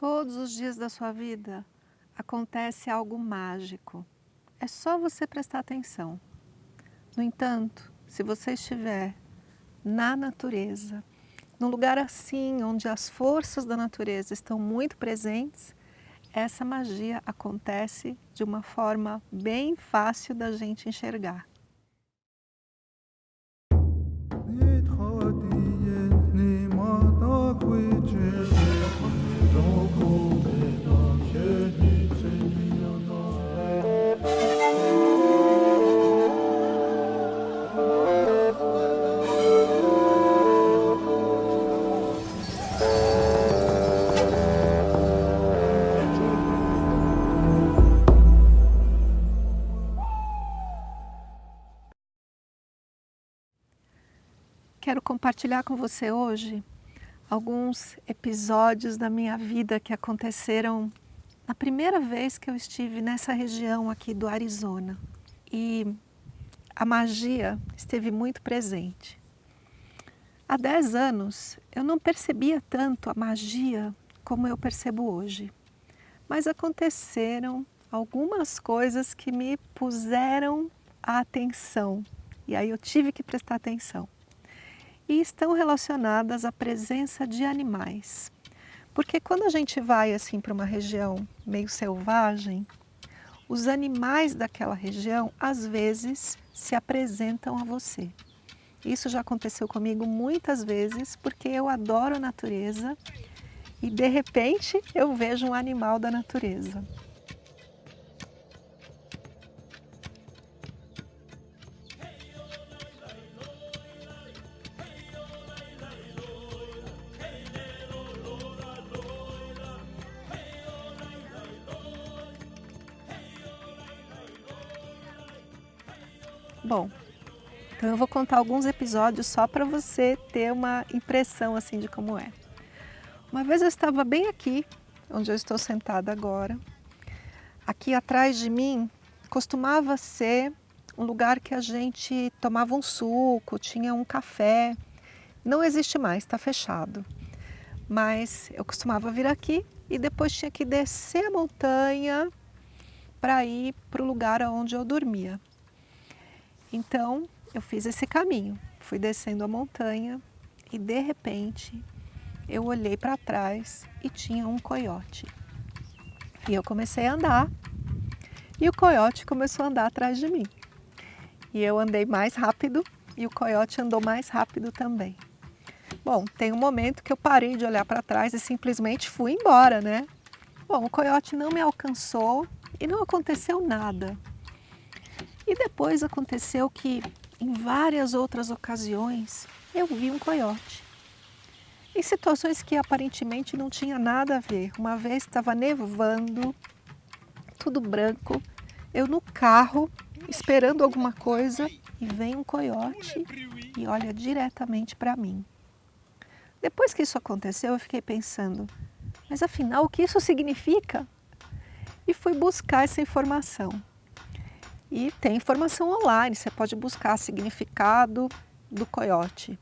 Todos os dias da sua vida acontece algo mágico. É só você prestar atenção. No entanto, se você estiver na natureza, num lugar assim, onde as forças da natureza estão muito presentes, essa magia acontece de uma forma bem fácil da gente enxergar. Quero compartilhar com você hoje alguns episódios da minha vida que aconteceram na primeira vez que eu estive nessa região aqui do Arizona. E a magia esteve muito presente. Há 10 anos eu não percebia tanto a magia como eu percebo hoje. Mas aconteceram algumas coisas que me puseram a atenção. E aí eu tive que prestar atenção e estão relacionadas à presença de animais. Porque quando a gente vai assim para uma região meio selvagem, os animais daquela região às vezes se apresentam a você. Isso já aconteceu comigo muitas vezes porque eu adoro a natureza e de repente eu vejo um animal da natureza. Bom, então eu vou contar alguns episódios só para você ter uma impressão assim de como é. Uma vez eu estava bem aqui, onde eu estou sentada agora. Aqui atrás de mim costumava ser um lugar que a gente tomava um suco, tinha um café. Não existe mais, está fechado. Mas eu costumava vir aqui e depois tinha que descer a montanha para ir para o lugar onde eu dormia. Então, eu fiz esse caminho, fui descendo a montanha e de repente eu olhei para trás e tinha um coiote. E eu comecei a andar e o coiote começou a andar atrás de mim. E eu andei mais rápido e o coiote andou mais rápido também. Bom, tem um momento que eu parei de olhar para trás e simplesmente fui embora, né? Bom, o coiote não me alcançou e não aconteceu nada. E depois aconteceu que, em várias outras ocasiões, eu vi um coiote. Em situações que aparentemente não tinha nada a ver. Uma vez estava nevando, tudo branco, eu no carro, esperando alguma coisa, e vem um coiote e olha diretamente para mim. Depois que isso aconteceu, eu fiquei pensando, mas afinal, o que isso significa? E fui buscar essa informação. E tem informação online, você pode buscar significado do coiote.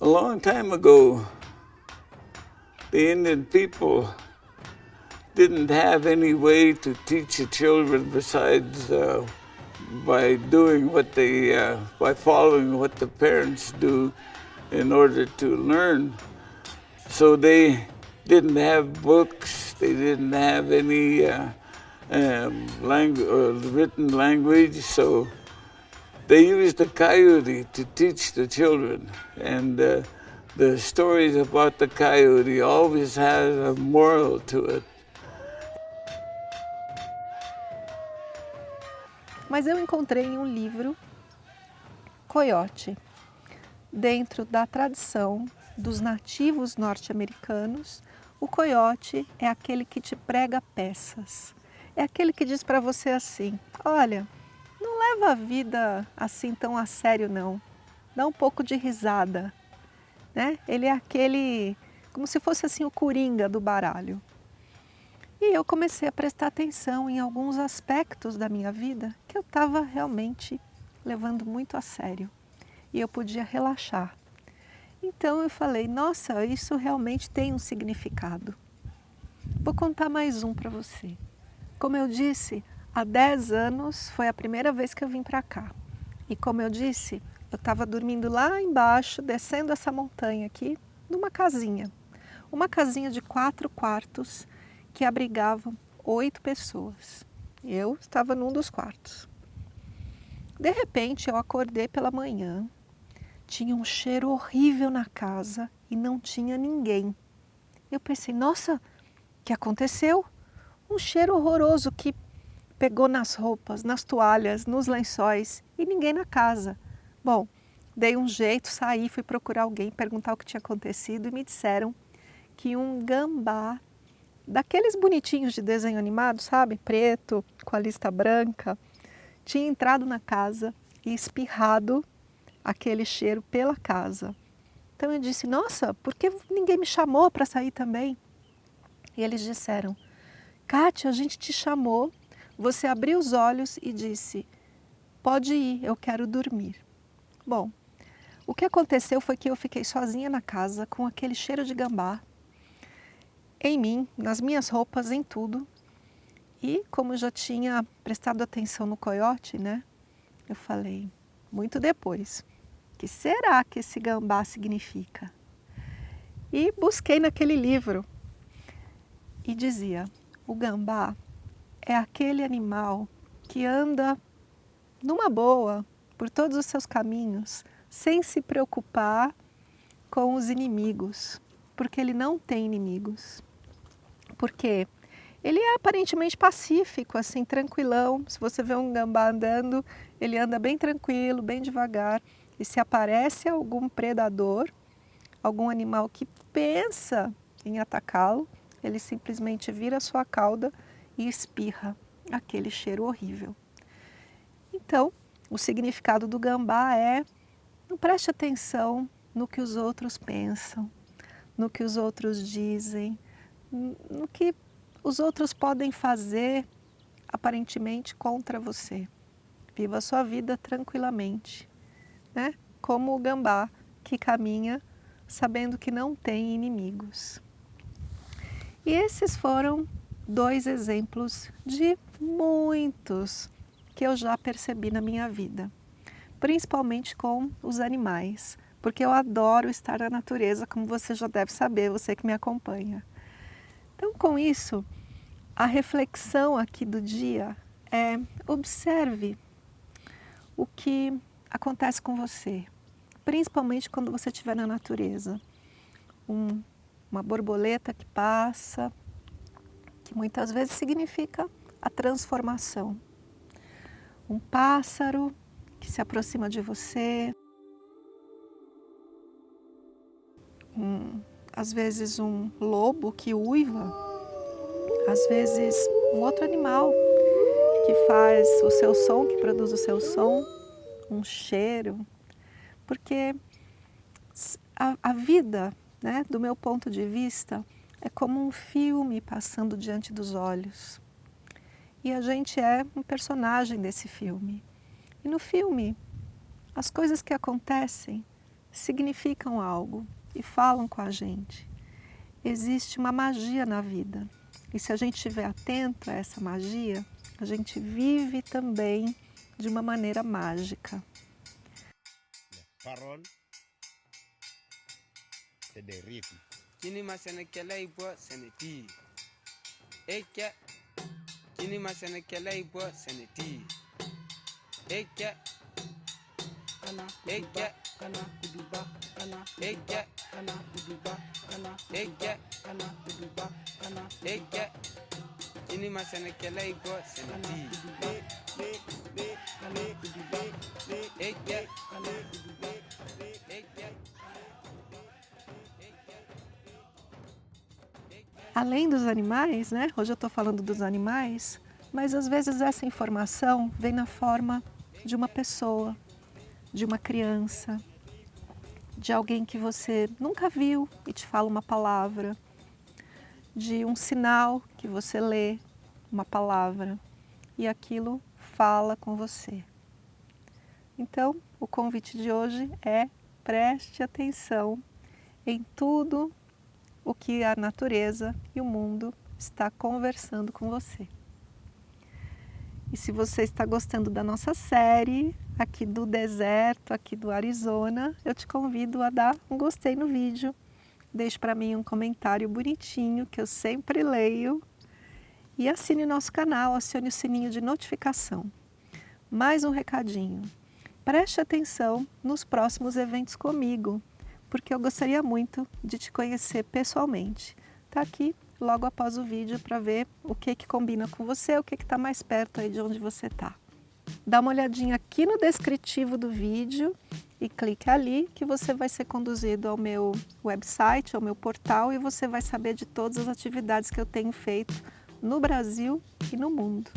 A long time ago, the Indian people didn't have any way to teach the children besides uh, by doing what they, uh, by following what the parents do in order to learn. So they didn't have books they didn't have any uh, um, language, uh, written language, so they used the coyote to teach the children. And uh, the stories about the coyote always has a moral to it. Mas eu encontrei um livro Coyote, dentro da tradição dos nativos norte-americanos, o coiote é aquele que te prega peças. É aquele que diz para você assim, olha, não leva a vida assim tão a sério não. Dá um pouco de risada. Né? Ele é aquele, como se fosse assim o coringa do baralho. E eu comecei a prestar atenção em alguns aspectos da minha vida que eu estava realmente levando muito a sério. E eu podia relaxar. Então eu falei, nossa, isso realmente tem um significado. Vou contar mais um para você. Como eu disse, há 10 anos foi a primeira vez que eu vim para cá. E como eu disse, eu estava dormindo lá embaixo, descendo essa montanha aqui, numa casinha. Uma casinha de quatro quartos que abrigava oito pessoas. Eu estava num dos quartos. De repente, eu acordei pela manhã, tinha um cheiro horrível na casa e não tinha ninguém. Eu pensei, nossa, o que aconteceu? Um cheiro horroroso que pegou nas roupas, nas toalhas, nos lençóis e ninguém na casa. Bom, dei um jeito, saí, fui procurar alguém, perguntar o que tinha acontecido e me disseram que um gambá, daqueles bonitinhos de desenho animado, sabe? Preto, com a lista branca, tinha entrado na casa e espirrado aquele cheiro pela casa. Então eu disse, nossa, por que ninguém me chamou para sair também? E eles disseram, Kátia, a gente te chamou, você abriu os olhos e disse, pode ir, eu quero dormir. Bom, o que aconteceu foi que eu fiquei sozinha na casa com aquele cheiro de gambá em mim, nas minhas roupas, em tudo. E como já tinha prestado atenção no coiote, né, eu falei, muito depois, que será que esse gambá significa? E busquei naquele livro e dizia, o gambá é aquele animal que anda numa boa por todos os seus caminhos, sem se preocupar com os inimigos, porque ele não tem inimigos. Porque ele é aparentemente pacífico, assim, tranquilão. Se você vê um gambá andando, ele anda bem tranquilo, bem devagar. E se aparece algum predador, algum animal que pensa em atacá-lo, ele simplesmente vira sua cauda e espirra aquele cheiro horrível. Então, o significado do gambá é não preste atenção no que os outros pensam, no que os outros dizem, no que os outros podem fazer aparentemente contra você. Viva a sua vida tranquilamente, né? como o gambá que caminha sabendo que não tem inimigos. E esses foram dois exemplos de muitos que eu já percebi na minha vida, principalmente com os animais, porque eu adoro estar na natureza, como você já deve saber, você que me acompanha. Então, com isso, a reflexão aqui do dia é observe o que acontece com você, principalmente quando você estiver na natureza. Um, uma borboleta que passa, que muitas vezes significa a transformação. Um pássaro que se aproxima de você, um, às vezes um lobo que uiva, às vezes um outro animal que faz o seu som, que produz o seu som, um cheiro, porque a, a vida, né, do meu ponto de vista, é como um filme passando diante dos olhos. E a gente é um personagem desse filme. E no filme, as coisas que acontecem significam algo e falam com a gente. Existe uma magia na vida. E se a gente estiver atento a essa magia, a gente vive também de uma maneira mágica. Kana. Eke. Kana kuduba. Kana. Eke. Kana kuduba. Kana. Eke. Kana kuduba. Kana. Seneti. Kana kuduba. Kuduba. Eke. além dos animais, né? hoje eu estou falando dos animais, mas às vezes essa informação vem na forma de uma pessoa, de uma criança, de alguém que você nunca viu e te fala uma palavra, de um sinal que você lê uma palavra e aquilo fala com você. Então, o convite de hoje é preste atenção em tudo o que a natureza e o mundo está conversando com você. E se você está gostando da nossa série, aqui do deserto, aqui do Arizona, eu te convido a dar um gostei no vídeo. Deixe para mim um comentário bonitinho, que eu sempre leio. E assine nosso canal, acione o sininho de notificação. Mais um recadinho. Preste atenção nos próximos eventos comigo, porque eu gostaria muito de te conhecer pessoalmente. Está aqui logo após o vídeo para ver o que, que combina com você, o que está mais perto aí de onde você está. Dá uma olhadinha aqui no descritivo do vídeo e clique ali que você vai ser conduzido ao meu website, ao meu portal e você vai saber de todas as atividades que eu tenho feito no Brasil e no mundo.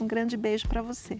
Um grande beijo para você.